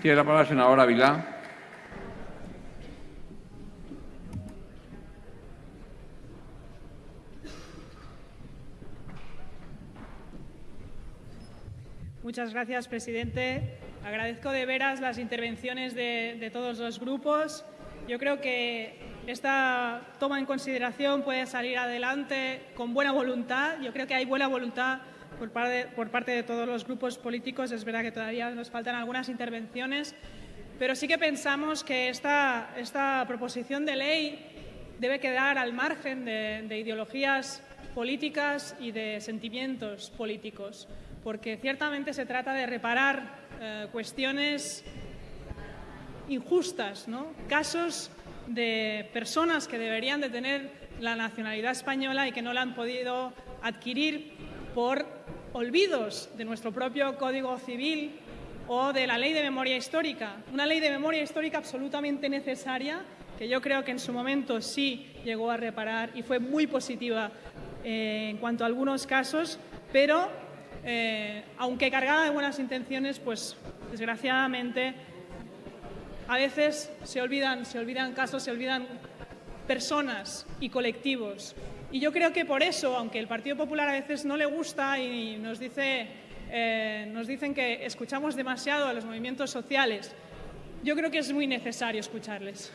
Tiene la palabra la senadora Vilá. Muchas gracias, presidente. Agradezco de veras las intervenciones de, todos los grupos. Yo creo que esta toma en consideración puede salir adelante con buena voluntad. Yo creo que hay buena voluntad por parte, de todos los grupos políticos. Es verdad que todavía nos faltan algunas intervenciones, pero sí que pensamos que esta, esta proposición de ley debe quedar al margen de, de ideologías políticas y de sentimientos políticos porque ciertamente se trata de reparar eh, cuestiones injustas, casos de personas que deberían de tener la nacionalidad española y que no la han podido adquirir por olvidos de nuestro propio Código Civil o de la Ley de Memoria Histórica. Una ley de memoria histórica absolutamente necesaria que yo creo que en su momento sí llegó a reparar y fue muy positiva eh, en cuanto a algunos casos, pero eh, aunque cargada de buenas intenciones, pues desgraciadamente a veces se olvidan, se olvidan casos, se olvidan personas y colectivos. Y yo creo que por eso, aunque el Partido Popular a veces no le gusta y eh, nos dicen que escuchamos demasiado a los movimientos sociales, yo creo que es muy necesario escucharles.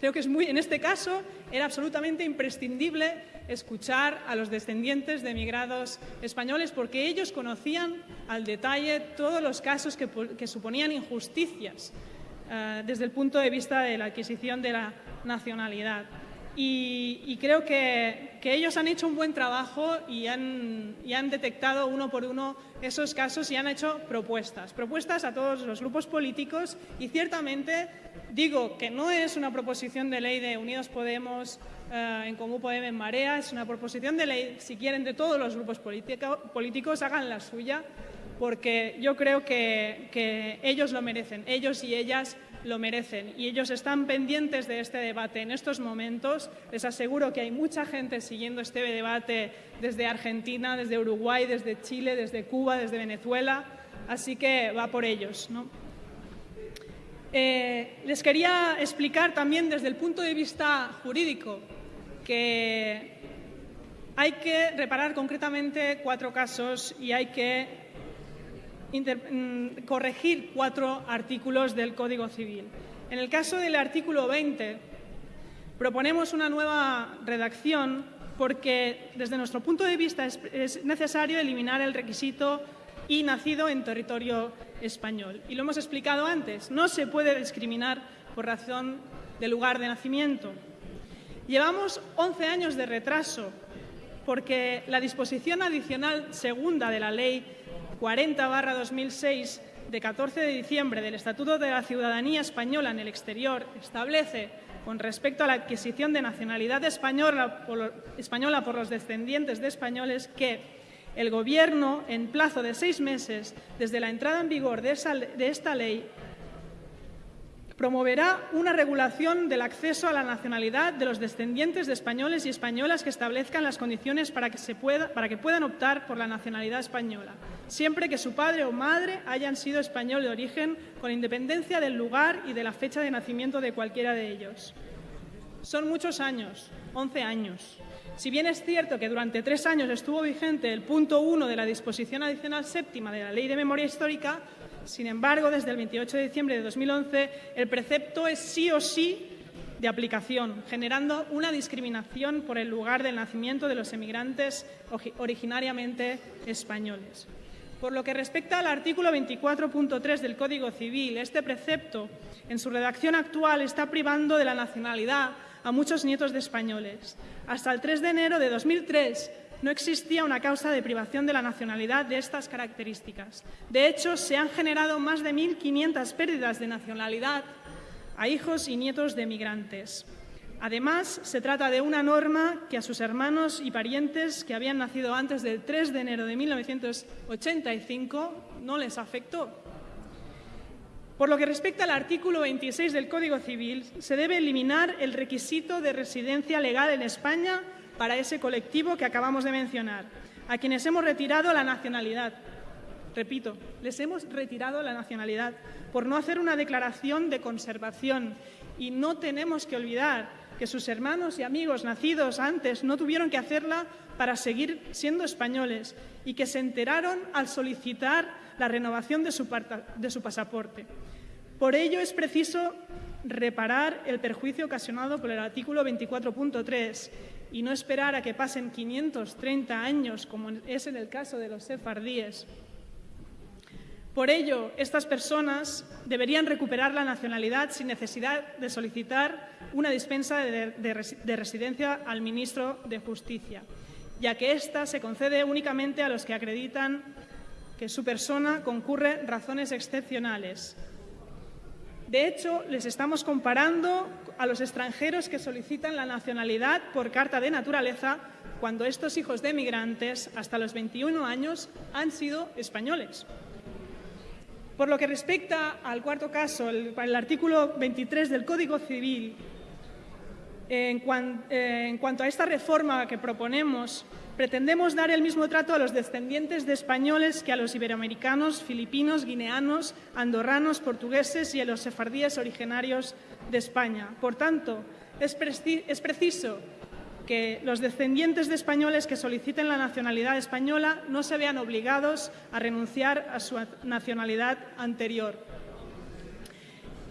Creo que es muy, en este caso era absolutamente imprescindible escuchar a los descendientes de emigrados españoles porque ellos conocían al detalle todos los casos que, suponían injusticias eh, desde el punto de vista de la adquisición de la nacionalidad. Y, creo que, ellos han hecho un buen trabajo y han, detectado uno por uno esos casos y han hecho propuestas, propuestas a todos los grupos políticos y ciertamente digo que no es una proposición de ley de Unidos Podemos, eh, en Común Podemos, en Marea, es una proposición de ley, si quieren, de todos los grupos políticos, hagan la suya, porque yo creo que ellos lo merecen, ellos y ellas lo merecen y ellos están pendientes de este debate en estos momentos. Les aseguro que hay mucha gente siguiendo este debate desde Argentina, desde Uruguay, desde Chile, desde Cuba, desde Venezuela, así que va por ellos. Eh, les quería explicar también desde el punto de vista jurídico que hay que reparar concretamente cuatro casos y hay que corregir cuatro artículos del Código Civil. En el caso del artículo 20, proponemos una nueva redacción porque, desde nuestro punto de vista, es, necesario eliminar el requisito y nacido en territorio español. Y lo hemos explicado antes, no se puede discriminar por razón de lugar de nacimiento. Llevamos 11 años de retraso porque la disposición adicional segunda de la Ley 40-2006 de 14 de diciembre del Estatuto de la Ciudadanía Española en el Exterior establece, con respecto a la adquisición de nacionalidad española por, los descendientes de españoles, que el Gobierno, en plazo de seis meses desde la entrada en vigor de esta ley, Promoverá una regulación del acceso a la nacionalidad de los descendientes de españoles y españolas que establezcan las condiciones para que, puedan optar por la nacionalidad española, siempre que su padre o madre hayan sido español de origen, con independencia del lugar y de la fecha de nacimiento de cualquiera de ellos. Son muchos años, 11 años. Si bien es cierto que durante tres años estuvo vigente el punto 1 de la disposición adicional séptima de la Ley de Memoria Histórica, sin embargo, desde el 28 de diciembre de 2011, el precepto es sí o sí de aplicación, generando una discriminación por el lugar del nacimiento de los emigrantes originariamente españoles. Por lo que respecta al artículo 24.3 del Código Civil, este precepto, en su redacción actual, está privando de la nacionalidad a muchos nietos de españoles. Hasta el 3 de enero de 2003, no existía una causa de privación de la nacionalidad de estas características. De hecho, se han generado más de 1.500 pérdidas de nacionalidad a hijos y nietos de migrantes. Además, se trata de una norma que a sus hermanos y parientes que habían nacido antes del 3 de enero de 1985 no les afectó. Por lo que respecta al artículo 26 del Código Civil, se debe eliminar el requisito de residencia legal en España para ese colectivo que acabamos de mencionar, a quienes hemos retirado la nacionalidad. repito, les hemos retirado la nacionalidad por no hacer una declaración de conservación. Y no tenemos que olvidar que sus hermanos y amigos nacidos antes no tuvieron que hacerla para seguir siendo españoles y que se enteraron al solicitar la renovación de su, su pasaporte. Por ello es preciso reparar el perjuicio ocasionado por el artículo 24.3 y no esperar a que pasen 530 años, como es en el caso de los sefardíes. Por ello, estas personas deberían recuperar la nacionalidad sin necesidad de solicitar una dispensa de, de residencia al ministro de Justicia, ya que ésta se concede únicamente a los que acreditan que su persona concurre razones excepcionales. De hecho, les estamos comparando a los extranjeros que solicitan la nacionalidad por carta de naturaleza cuando estos hijos de emigrantes, hasta los 21 años, han sido españoles. Por lo que respecta al cuarto caso, el, el artículo 23 del Código Civil, eh, en cuanto a esta reforma que proponemos, pretendemos dar el mismo trato a los descendientes de españoles que a los iberoamericanos, filipinos, guineanos, andorranos, portugueses y a los sefardíes originarios de España. Por tanto, es, preciso que los descendientes de españoles que soliciten la nacionalidad española no se vean obligados a renunciar a su nacionalidad anterior.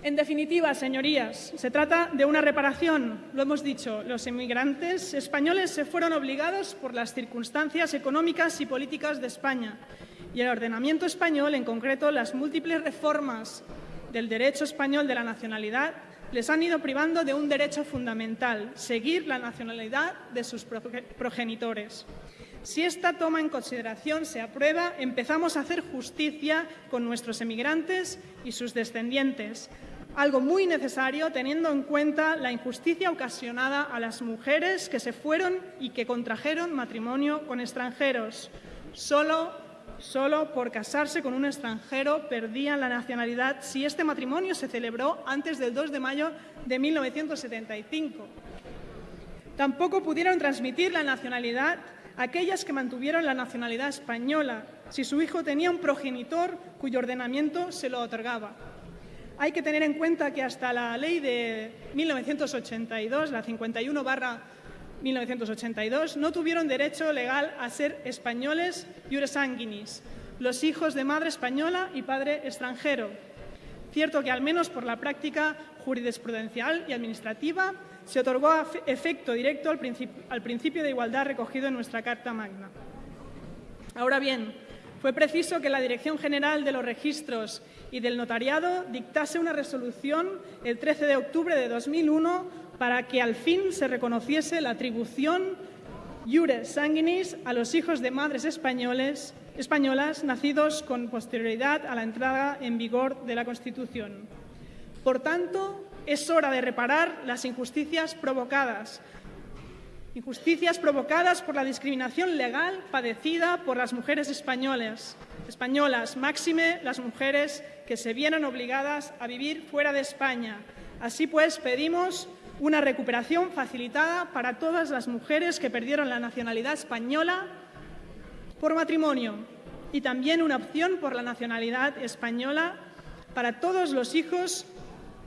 En definitiva, señorías, se trata de una reparación. Lo hemos dicho, los inmigrantes españoles se fueron obligados por las circunstancias económicas y políticas de España y el ordenamiento español, en concreto las múltiples reformas del derecho español de la nacionalidad, les han ido privando de un derecho fundamental, seguir la nacionalidad de sus progenitores. Si esta toma en consideración se aprueba, empezamos a hacer justicia con nuestros emigrantes y sus descendientes, algo muy necesario teniendo en cuenta la injusticia ocasionada a las mujeres que se fueron y que contrajeron matrimonio con extranjeros. Solo, solo por casarse con un extranjero perdían la nacionalidad si este matrimonio se celebró antes del 2 de mayo de 1975. Tampoco pudieron transmitir la nacionalidad aquellas que mantuvieron la nacionalidad española si su hijo tenía un progenitor cuyo ordenamiento se lo otorgaba. Hay que tener en cuenta que hasta la ley de 1982, la 51 barra 1982, no tuvieron derecho legal a ser españoles sanguinis, los hijos de madre española y padre extranjero. Cierto que, al menos por la práctica jurisprudencial y administrativa, se otorgó efecto directo al principio de igualdad recogido en nuestra Carta Magna. Ahora bien, fue preciso que la Dirección General de los Registros y del Notariado dictase una resolución el 13 de octubre de 2001 para que al fin se reconociese la atribución iure sanguinis a los hijos de madres españoles, españolas nacidos con posterioridad a la entrada en vigor de la Constitución. Por tanto, es hora de reparar las injusticias provocadas injusticias provocadas por la discriminación legal padecida por las mujeres españolas, españolas, máxime las mujeres que se vieron obligadas a vivir fuera de España. Así pues, pedimos una recuperación facilitada para todas las mujeres que perdieron la nacionalidad española por matrimonio y también una opción por la nacionalidad española para todos los hijos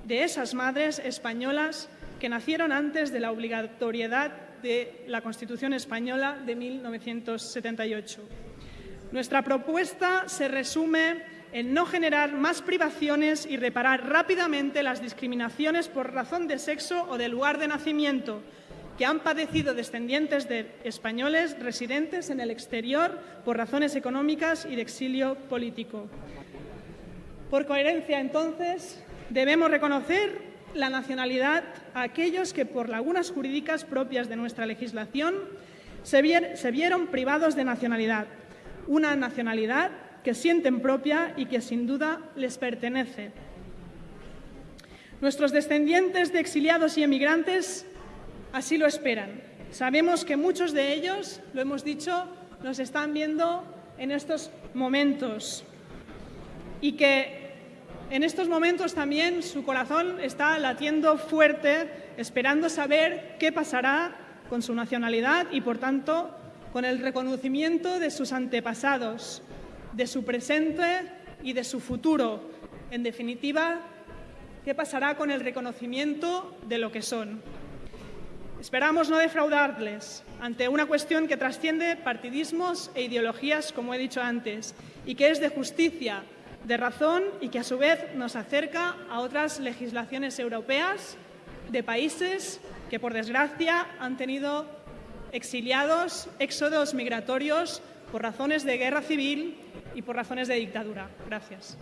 de esas madres españolas que nacieron antes de la obligatoriedad de la Constitución española de 1978. Nuestra propuesta se resume en no generar más privaciones y reparar rápidamente las discriminaciones por razón de sexo o de lugar de nacimiento que han padecido descendientes de españoles residentes en el exterior por razones económicas y de exilio político. Por coherencia, entonces, debemos reconocer la nacionalidad a aquellos que, por lagunas jurídicas propias de nuestra legislación, se, vieron privados de nacionalidad, una nacionalidad que sienten propia y que sin duda les pertenece. Nuestros descendientes de exiliados y emigrantes así lo esperan. Sabemos que muchos de ellos, lo hemos dicho, nos están viendo en estos momentos y que en estos momentos también su corazón está latiendo fuerte, esperando saber qué pasará con su nacionalidad y, por tanto, con el reconocimiento de sus antepasados. de su presente y de su futuro. En definitiva, ¿qué pasará con el reconocimiento de lo que son? Esperamos no defraudarles ante una cuestión que trasciende partidismos e ideologías, como he dicho antes, y que es de justicia, de razón y que a su vez nos acerca a otras legislaciones europeas de países que, por desgracia, han tenido exiliados, éxodos migratorios por razones de guerra civil y por razones de dictadura. Gracias.